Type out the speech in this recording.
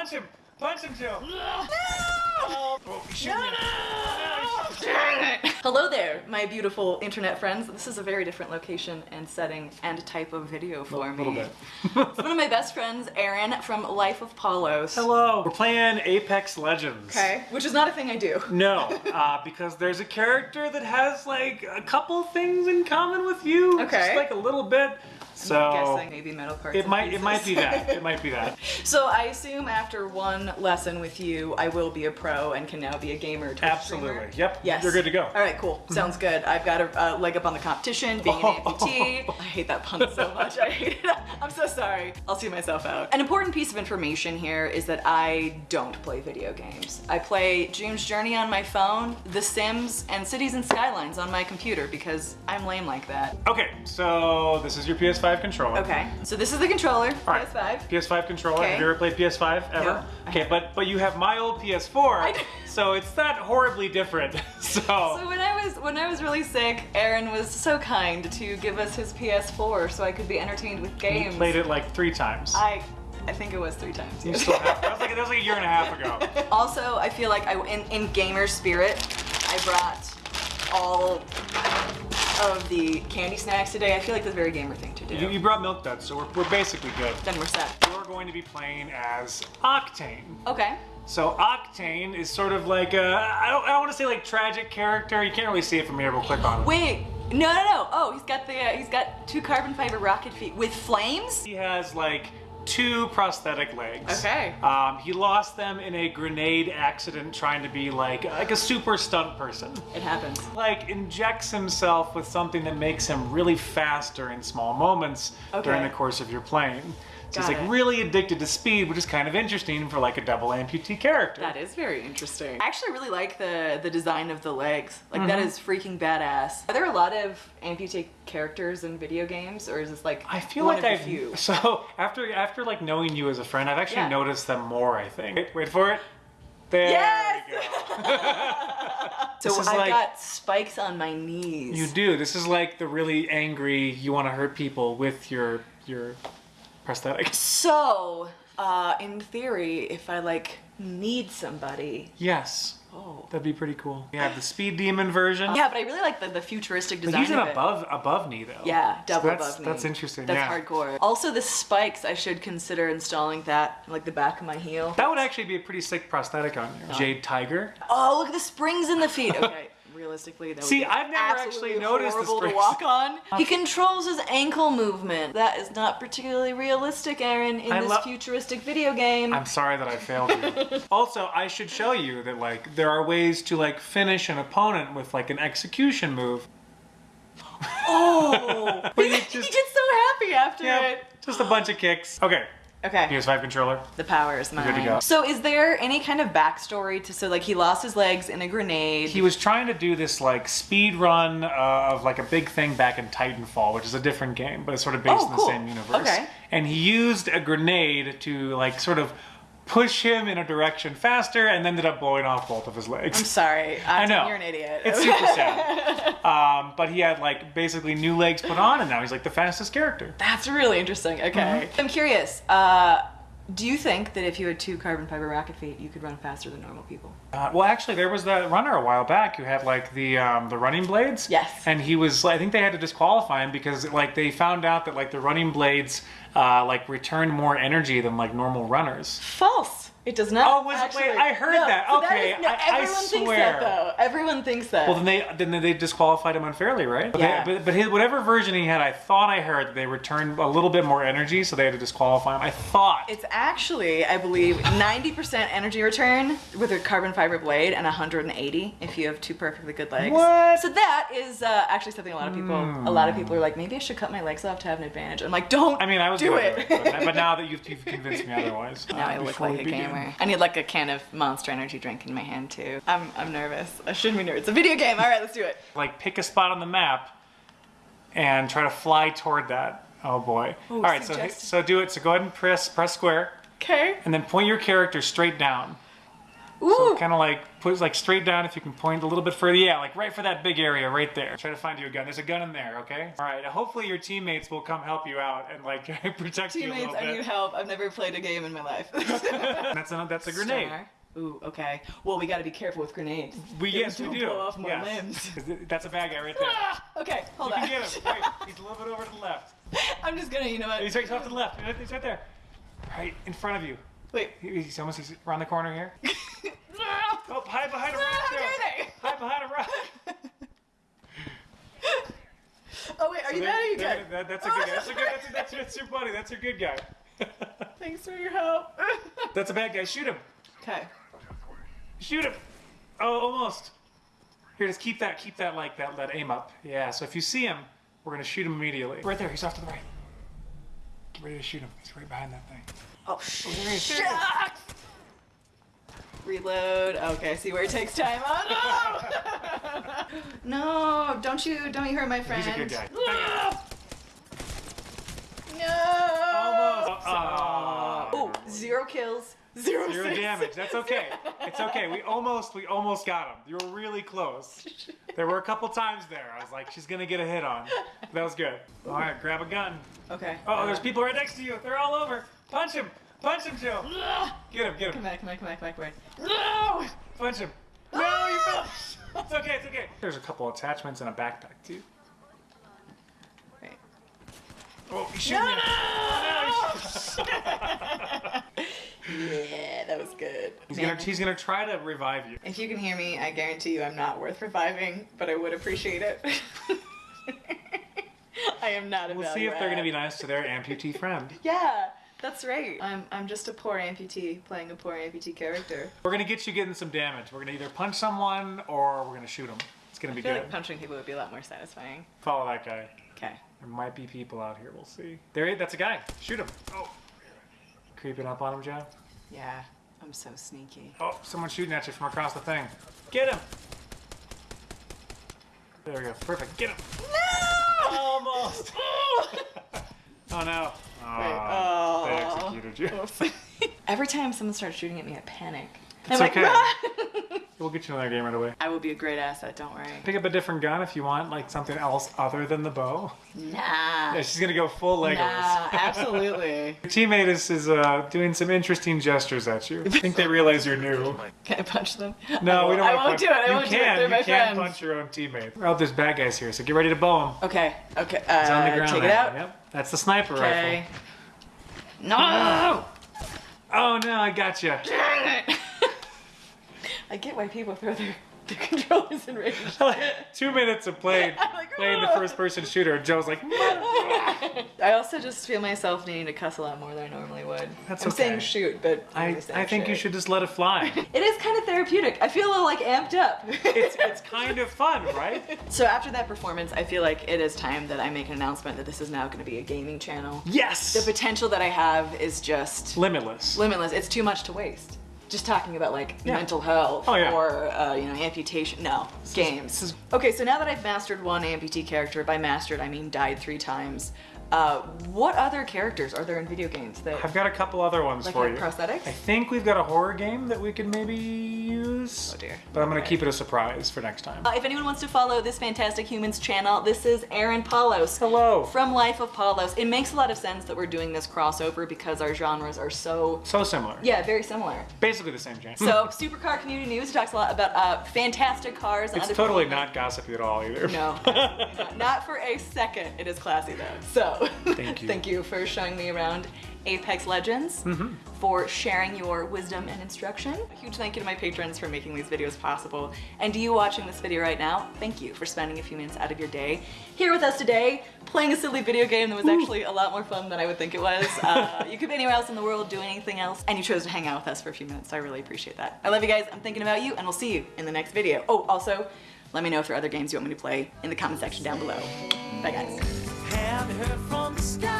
Punch him! Punch him, Jill! No! Oh, you shouldn't have. Hello there, my beautiful internet friends. This is a very different location and setting and type of video for A me. little bit. It's one of my best friends, Aaron, from Life of Paulos. Hello. We're playing Apex Legends. Okay, which is not a thing I do. No, uh, because there's a character that has like a couple things in common with you. Okay. Just like a little bit. So I'm guessing maybe metal parts. it might it might be that. It might be that. so I assume after one lesson with you, I will be a pro and can now be a gamer. Twitch Absolutely. streamer. Yep. Yes. You're good to go. All right, cool. Sounds good. I've got a uh, leg up on the competition, being an amputee. I hate that pun so much. I hate it. I'm so sorry. I'll see myself out. An important piece of information here is that I don't play video games. I play June's Journey on my phone, The Sims, and Cities and Skylines on my computer because I'm lame like that. Okay, so this is your PS5 controller. Okay, so this is the controller, All right. PS5. PS5 controller. Okay. Have you ever played PS5 ever? No, okay, but but you have my old PS4, I so it's not horribly different. so, So when I was when I was really sick, Aaron was so kind to give us his PS4 so I could be entertained with you games. played it like three times. I I think it was three times. You still have, that was like that was like a year and a half ago. Also, I feel like I, in, in gamer spirit, I brought all of the candy snacks today. I feel like that's a very gamer thing do. You, you brought Milk Duds, so we're, we're basically good. then we're set. You're going to be playing as Octane. Okay. So Octane is sort of like a, I don't, I don't want to say like tragic character. You can't really see it from here. We'll click on it. Wait. No, no, no. Oh, he's got the uh, he's got two carbon fiber rocket feet with flames. He has like two prosthetic legs. Okay. Um, he lost them in a grenade accident trying to be like like a super stunt person. It happens. Like injects himself with something that makes him really fast during small moments during the course of your playing. So Got he's like it. really addicted to speed, which is kind of interesting for like a double amputee character. That is very interesting. I actually really like the the design of the legs. Like that mm-hmm. is freaking badass. Are there a lot of amputee characters in video games, or is this like I feel one like of I've the few? so after after like knowing you as a friend, I've actually Yeah. noticed them more. I think. Wait, wait for it. There Yes! we go. So This is I've like- got spikes on my knees. You do. This is like the really angry. You want to hurt people with your your prosthetics. So, uh, in theory, if I like need somebody, Yes, oh. that'd be pretty cool. You have the speed demon version. Yeah, but I really like the, the futuristic design. he's an above above knee though. Yeah, So double that's, above me. That's interesting. That's yeah. hardcore. Also, the spikes, I should consider installing that like the back of my heel. That would actually be a pretty sick prosthetic on you. Jade Tiger. Oh, look at the springs in the feet. Okay, realistically, that would See, be I've never actually noticed the horrible to springs. walk on. He controls his ankle movement. That is not particularly realistic, Aaron, in I this futuristic video game. I'm sorry that I failed you. also, I should show you that like there are ways to like finish an opponent with like an execution move. Oh, Where he, you he gets so happy after Yeah, it. just a bunch of kicks. Okay, Okay. PS5 controller. The power is mine. good to go. So, is there any kind of backstory to so like he lost his legs in a grenade? He was trying to do this like speed run uh, of like a big thing back in Titanfall, which is a different game, but it's sort of based Oh, in the same universe. Okay. And he used a grenade to like sort of push him in a direction faster, and ended up blowing off both of his legs. I'm sorry. I know. You're an idiot. It's super sad. um, but he had like basically new legs put on, and now he's like the fastest character. That's really interesting. Okay. Mm-hmm. I'm curious. Uh, do you think that if you had two carbon fiber rocket feet, you could run faster than normal people? Uh, well, actually, there was that runner a while back who had like the um, the running blades. Yes. And he was, I think they had to disqualify him because like they found out that like the running blades uh, like returned more energy than like normal runners. False. It does not. Oh, was actually. wait, I heard No, that. so Okay, is- no, I- I everyone thinks swear. that though. Everyone thinks that. Well, then they then they disqualified him unfairly, right? But, Yeah. they, but, but his, whatever version he had, I thought I heard they returned a little bit more energy, so they had to disqualify him. I thought. It's actually, I believe, 90% energy return with a carbon fiber blade and 180 if you have two perfectly good legs. What? So that is uh, actually something a lot of people, a lot of people are like, maybe I should cut my legs off to have an advantage. I'm like, don't I mean, I was do it. do it, but, but now that you've, you've convinced me otherwise. now uh, I look like a begin. gamer. I need like a can of Monster Energy drink in my hand too. I'm, I'm nervous. I shouldn't be nervous. It's a video game. All right, let's do it. Like pick a spot on the map and try to fly toward that. Oh boy! All right, so so do it. So go ahead and press press square, Okay. and then point your character straight down. So kind of like put like straight down if you can point a little bit further. Yeah, like right for that big area right there. Try to find you a gun. There's a gun in there, okay? All right. Hopefully your teammates will come help you out and like protect you a Teammates, I need help. I've never played a game in my life. That's a that's a grenade. Star. Ooh, okay. Well, we gotta be careful with grenades. We yes we do. blow off my yes. limbs. That's a bad guy right there. Ah, okay, hold You on. can get him. Wait, he's a little bit over to the left. I'm just gonna, you know what? He's right, off to the left. He's right there. Right in front of you. Wait. He's almost he's around the corner here. Oh, hide behind a rock. how Joe. dare they? Hide behind a rock. Oh wait, are you There- bad or you good? that- that's a oh, good guy. That's a good. That's, that's, that's your buddy. That's your good guy. Thanks for your help. that's a bad guy. Shoot him. okay. Shoot him. Oh, almost. Here, just keep that. Keep that like that. That aim up. Yeah. So if you see him, we're gonna shoot him immediately. Right there. He's off to the right. Get ready to shoot him. He's right behind that thing. Oh, oh is. shucks. Reload. Okay, see where it takes time. Oh no! no, don't you, don't you hurt my friend. He's a good guy. No. Almost. Oh. Oh, zero kills. Zero, Zero damage. That's okay. It's okay. We almost we almost got him. You were really close. There were a couple times there. I was like, she's gonna get a hit on. That was good. All right, grab a gun. Okay. Oh, there's people right next to you. They're all over. Punch him. Punch him, Joe. Get him. Get Come him. back, come back, come back, come back, come back. No! Punch him. No, you fell. It's okay. It's okay. There's a couple attachments and a backpack too. Wait. Oh, he's shooting No, you. Oh, yeah, that was good. He's gonna he's gonna try to revive you. If you can hear me, I guarantee you I'm not worth reviving, but I would appreciate it. I am not a We'll see value if they're gonna be nice to their amputee friend. Yeah, that's right. I'm, I'm just a poor amputee playing a poor amputee character. We're gonna get you getting some damage. We're gonna either punch someone or we're gonna shoot them. It's gonna be I feel good. like punching people would be a lot more satisfying. Follow that guy. Okay. There might be people out here. We'll see. There, that's a guy. Shoot him. Oh, creeping up on him, Joe. Yeah, I'm so sneaky. Oh, someone's shooting at you from across the thing. Get him. There we go. Perfect. Get him. No! Almost. Oh no. Oh. They executed you. Every time someone starts shooting at me, I panic. It's I'm like, okay. "Run!" We'll get you another game right away. I will be a great asset, don't worry. Pick up a different gun if you want, like something else other than the bow. Nah. Yeah, she's gonna go full Legolas. Nah, absolutely. Your teammate is, is uh, doing some interesting gestures at you. I think they realize you're new. Can I punch them? No, we don't I want won't to do it. I you won't can, do it. They're you my can friends. punch your own teammate. Oh, there's bad guys here, so get ready to bow them. Okay. Okay. It's on the Uh, ground take it out. Yep, that's the sniper Okay. rifle. No! Oh no, I got you. I get why people throw their, their controllers in range. Two minutes of playing, like, playing the first person shooter. Joe's like, I also just feel myself needing to cuss a lot more than I normally would. That's I'm okay. saying shoot, but I, I think you should just let it fly. It is kind of therapeutic. I feel a little like amped up. It's, it's kind of fun, right? so after that performance, I feel like it is time that I make an announcement that this is now going to be a gaming channel. Yes! The potential that I have is just Limitless. limitless. It's too much to waste. Just talking about like Yeah. mental health Oh, yeah. or uh, you know amputation. No, games. Okay, so now that I've mastered one amputee character, by mastered I mean died three times. Uh, what other characters are there in video games that I've got a couple other ones like for you. prosthetics? I think we've got a horror game that we could maybe use. Oh, dear. But I'm gonna Okay. keep it a surprise for next time. Uh, if anyone wants to follow this Fantastic Humans channel, this is Aaron Paulos. Hello. From Life of Paulos. It makes a lot of sense that we're doing this crossover because our genres are so, So similar. yeah, very similar. Basically the same genre. So, Supercar Community News talks a lot about uh, fantastic cars. it's totally not gossipy at all either. No, not. not for a second. It is classy though. So, Thank you. thank you for showing me around Apex Legends, Mm-hmm. for sharing your wisdom and instruction. A huge thank you to my patrons for making these videos possible. And to you watching this video right now, thank you for spending a few minutes out of your day here with us today, playing a silly video game that was actually a lot more fun than I would think it was. Uh, you could be anywhere else in the world doing anything else, and you chose to hang out with us for a few minutes. So I really appreciate that. I love you guys. I'm thinking about you, and we'll see you in the next video. Oh, also, let me know if there are other games you want me to play in the comment section down below. Bye, guys. Have heard from the sky?